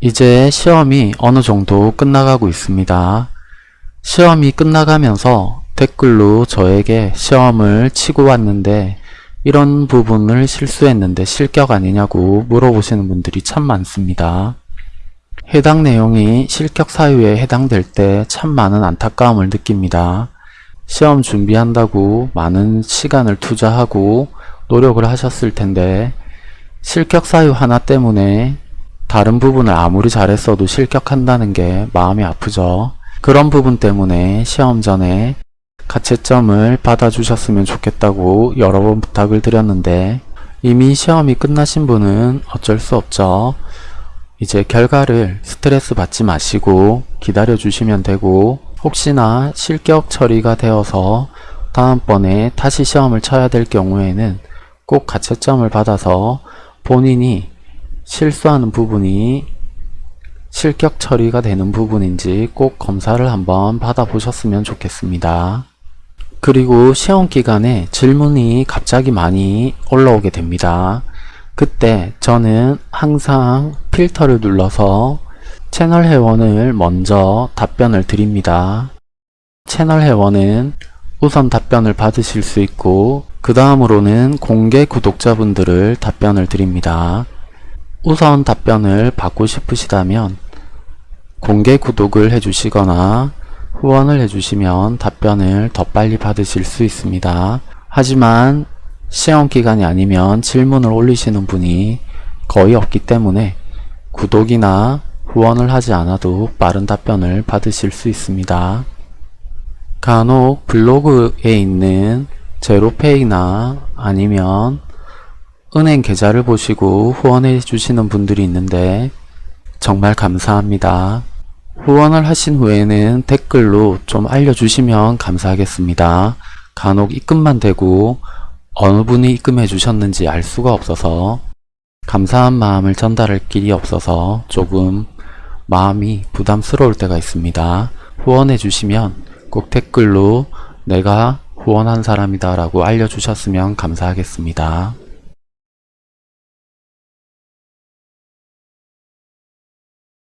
이제 시험이 어느 정도 끝나가고 있습니다. 시험이 끝나가면서 댓글로 저에게 시험을 치고 왔는데 이런 부분을 실수했는데 실격 아니냐고 물어보시는 분들이 참 많습니다. 해당 내용이 실격 사유에 해당될 때 참 많은 안타까움을 느낍니다. 시험 준비한다고 많은 시간을 투자하고 노력을 하셨을 텐데 실격 사유 하나 때문에 다른 부분을 아무리 잘했어도 실격한다는 게 마음이 아프죠. 그런 부분 때문에 시험 전에 가채점을 받아주셨으면 좋겠다고 여러 번 부탁을 드렸는데 이미 시험이 끝나신 분은 어쩔 수 없죠. 이제 결과를 스트레스 받지 마시고 기다려 주시면 되고 혹시나 실격 처리가 되어서 다음번에 다시 시험을 쳐야 될 경우에는 꼭 가채점을 받아서 본인이 실수하는 부분이 실격 처리가 되는 부분인지 꼭 검사를 한번 받아보셨으면 좋겠습니다. 그리고 시험 기간에 질문이 갑자기 많이 올라오게 됩니다. 그때 저는 항상 필터를 눌러서 채널 회원을 먼저 답변을 드립니다. 채널 회원은 우선 답변을 받으실 수 있고 그 다음으로는 공개 구독자분들을 답변을 드립니다. 우선 답변을 받고 싶으시다면 공개 구독을 해주시거나 후원을 해주시면 답변을 더 빨리 받으실 수 있습니다. 하지만 시험 기간이 아니면 질문을 올리시는 분이 거의 없기 때문에 구독이나 후원을 하지 않아도 빠른 답변을 받으실 수 있습니다. 간혹 블로그에 있는 제로페이나 아니면 은행 계좌를 보시고 후원해 주시는 분들이 있는데 정말 감사합니다. 후원을 하신 후에는 댓글로 좀 알려주시면 감사하겠습니다. 간혹 입금만 되고 어느 분이 입금해 주셨는지 알 수가 없어서 감사한 마음을 전달할 길이 없어서 조금 마음이 부담스러울 때가 있습니다. 후원해 주시면 꼭 댓글로 내가 후원한 사람이다 라고 알려주셨으면 감사하겠습니다.